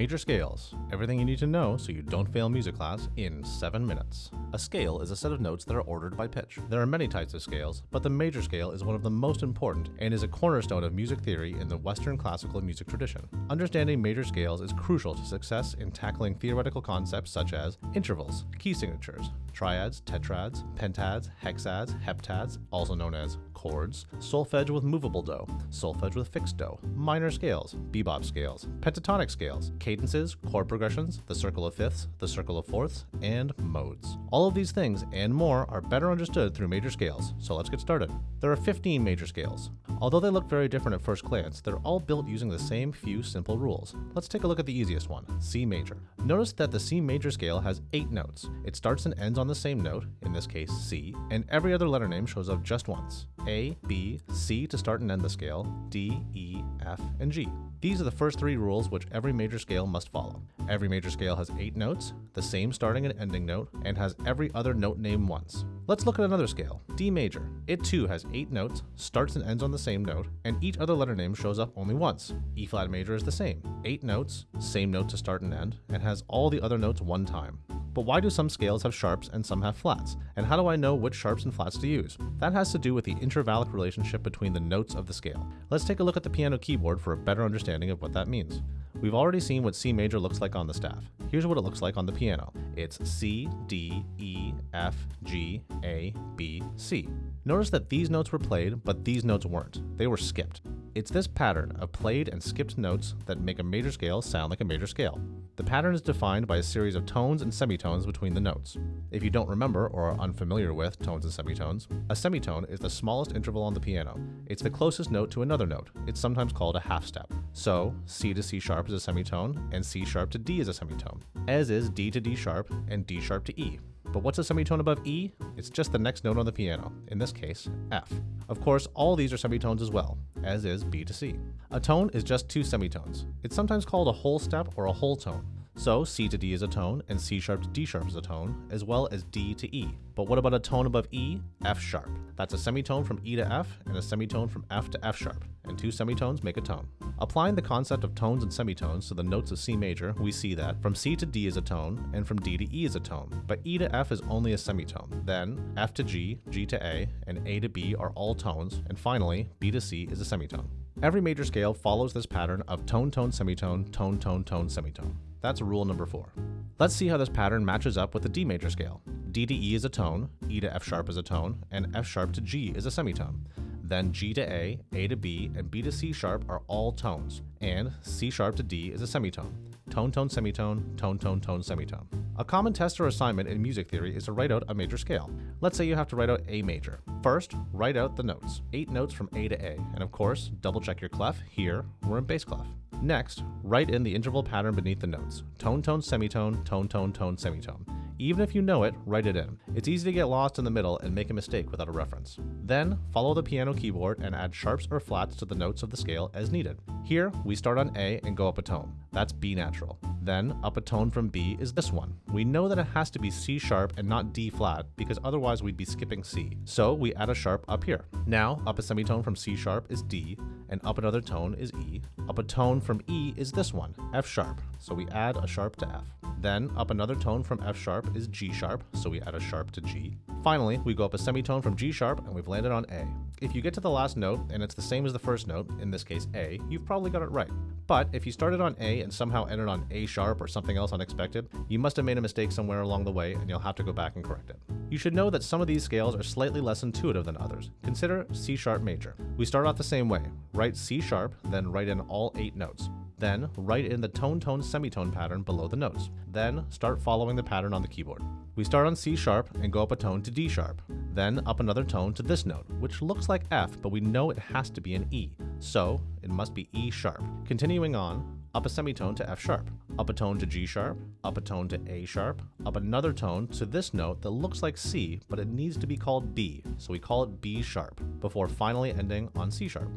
Major scales. Everything you need to know so you don't fail music class in 7 minutes. A scale is a set of notes that are ordered by pitch. There are many types of scales, but the major scale is one of the most important and is a cornerstone of music theory in the Western classical music tradition. Understanding major scales is crucial to success in tackling theoretical concepts such as intervals, key signatures, triads, tetrads, pentads, hexads, heptads, also known as chords, solfege with movable do, solfege with fixed do, minor scales, bebop scales, pentatonic scales, cadences, chord progressions, the circle of fifths, the circle of fourths, and modes. All of these things and more are better understood through major scales, so let's get started. There are 15 major scales. Although they look very different at first glance, they're all built using the same few simple rules. Let's take a look at the easiest one, C major. Notice that the C major scale has 8 notes. It starts and ends on the same note, in this case C, and every other letter name shows up just once. A, B, C to start and end the scale, D, E, F, and G. These are the first three rules which every major scale must follow. Every major scale has eight notes, the same starting and ending note, and has every other note name once. Let's look at another scale, D major. It too has eight notes, starts and ends on the same note, and each other letter name shows up only once. E flat major is the same, eight notes, same note to start and end, and has all the other notes one time. But why do some scales have sharps and some have flats? And how do I know which sharps and flats to use? That has to do with the intervallic relationship between the notes of the scale. Let's take a look at the piano keyboard for a better understanding of what that means. We've already seen what C major looks like on the staff. Here's what it looks like on the piano. It's C, D, E, F, G, A, B, C. Notice that these notes were played, but these notes weren't. They were skipped. It's this pattern of played and skipped notes that make a major scale sound like a major scale. The pattern is defined by a series of tones and semitones between the notes. If you don't remember or are unfamiliar with tones and semitones, a semitone is the smallest interval on the piano. It's the closest note to another note. It's sometimes called a half step. So, C to C sharp is a semitone, and C sharp to D is a semitone, as is D to D sharp and D sharp to E. But what's a semitone above E? It's just the next note on the piano, in this case, F. Of course, all these are semitones as well, as is B to C. A tone is just two semitones. It's sometimes called a whole step or a whole tone. So C to D is a tone, and C sharp to D sharp is a tone, as well as D to E. But what about a tone above E? F sharp. That's a semitone from E to F, and a semitone from F to F sharp, and two semitones make a tone. Applying the concept of tones and semitones to the notes of C major, we see that from C to D is a tone, and from D to E is a tone, but E to F is only a semitone. Then, F to G, G to A, and A to B are all tones, and finally, B to C is a semitone. Every major scale follows this pattern of tone, tone, semitone, tone, tone, tone, semitone. That's rule number four. Let's see how this pattern matches up with the D major scale. D to E is a tone, E to F sharp is a tone, and F sharp to G is a semitone. Then G to A, A to B, and B to C sharp are all tones, and C sharp to D is a semitone. Tone, tone, semitone, tone, tone, tone, semitone. A common test or assignment in music theory is to write out a major scale. Let's say you have to write out A major. First, write out the notes, eight notes from A to A, and of course, double check your clef. Here, we're in bass clef. Next, write in the interval pattern beneath the notes. Tone, tone, semitone, tone, tone, tone, semitone. Even if you know it, write it in. It's easy to get lost in the middle and make a mistake without a reference. Then, follow the piano keyboard and add sharps or flats to the notes of the scale as needed. Here, we start on A and go up a tone. That's B natural. Then, up a tone from B is this one. We know that it has to be C sharp and not D flat because otherwise we'd be skipping C. So we add a sharp up here. Now, up a semitone from C sharp is D, and up another tone is E. Up a tone from E is this one, F sharp. So we add a sharp to F. Then, up another tone from F sharp is G sharp, so we add a sharp to G. Finally, we go up a semitone from G sharp and we've landed on A. If you get to the last note and it's the same as the first note, in this case A, you've probably got it right. But if you started on A and somehow ended on A sharp or something else unexpected, you must have made a mistake somewhere along the way and you'll have to go back and correct it. You should know that some of these scales are slightly less intuitive than others. Consider C sharp major. We start off the same way. Write C sharp, then write in all eight notes. Then, write in the tone-tone semitone pattern below the notes. Then, start following the pattern on the keyboard. We start on C sharp and go up a tone to D sharp. Then, up another tone to this note, which looks like F, but we know it has to be an E. So, it must be E sharp. Continuing on, up a semitone to F sharp, up a tone to G sharp, up a tone to A sharp, up another tone to this note that looks like C, but it needs to be called B, so we call it B sharp, before finally ending on C sharp.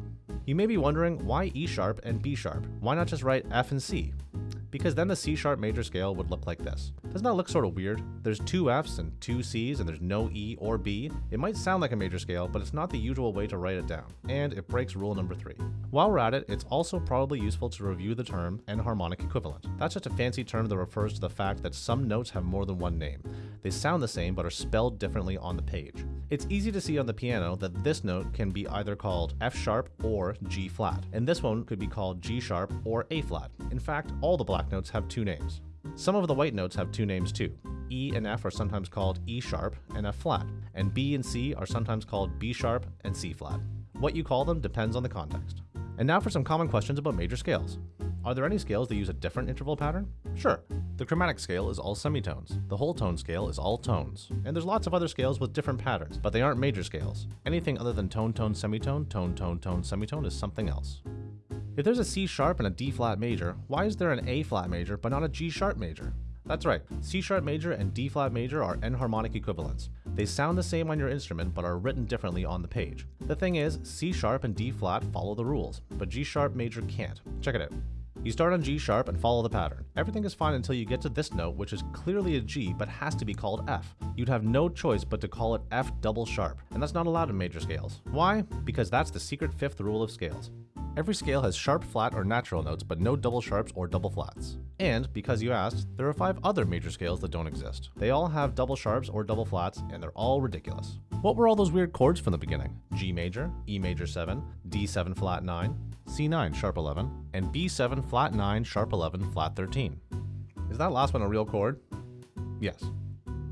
You may be wondering why E sharp and B sharp? Why not just write F and C? Because then the C sharp major scale would look like this. Doesn't that look sort of weird? There's two Fs and two Cs and there's no E or B. It might sound like a major scale, but it's not the usual way to write it down, and it breaks rule number three. While we're at it, it's also probably useful to review the term enharmonic equivalent. That's just a fancy term that refers to the fact that some notes have more than one name. They sound the same but are spelled differently on the page. It's easy to see on the piano that this note can be either called F sharp or G flat, and this one could be called G sharp or A flat. In fact, all the notes have two names. Some of the white notes have two names too. E and F are sometimes called E sharp and F flat, and B and C are sometimes called B sharp and C flat. What you call them depends on the context. And now for some common questions about major scales. Are there any scales that use a different interval pattern? Sure. The chromatic scale is all semitones. The whole tone scale is all tones. And there's lots of other scales with different patterns, but they aren't major scales. Anything other than tone, tone, semitone, tone, tone, tone, semitone is something else. If there's a C sharp and a D flat major, why is there an A flat major but not a G sharp major? That's right, C sharp major and D flat major are enharmonic equivalents. They sound the same on your instrument but are written differently on the page. The thing is, C sharp and D flat follow the rules, but G sharp major can't. Check it out. You start on G sharp and follow the pattern. Everything is fine until you get to this note, which is clearly a G but has to be called F. You'd have no choice but to call it F double sharp, and that's not allowed in major scales. Why? Because that's the secret fifth rule of scales. Every scale has sharp, flat, or natural notes, but no double sharps or double flats. And, because you asked, there are five other major scales that don't exist. They all have double sharps or double flats, and they're all ridiculous. What were all those weird chords from the beginning? G major, E major 7, D7 flat 9, C9 sharp 11, and B7 flat 9 sharp 11 flat 13. Is that last one a real chord? Yes.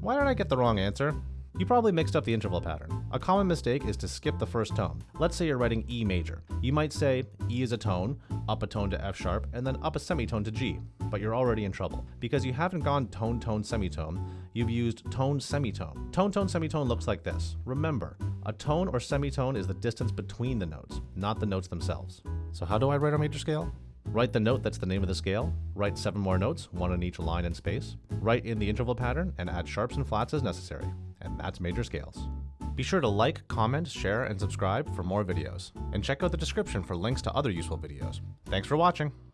Why did I get the wrong answer? You probably mixed up the interval pattern. A common mistake is to skip the first tone. Let's say you're writing E major. You might say E is a tone, up a tone to F sharp, and then up a semitone to G, but you're already in trouble. Because you haven't gone tone, tone, semitone, you've used tone, semitone. Tone, tone, semitone looks like this. Remember, a tone or semitone is the distance between the notes, not the notes themselves. So how do I write a major scale? Write the note that's the name of the scale, write seven more notes, one on each line and space, write in the interval pattern, and add sharps and flats as necessary. And that's major scales. Be sure to like, comment, share, and subscribe for more videos. And check out the description for links to other useful videos. Thanks for watching!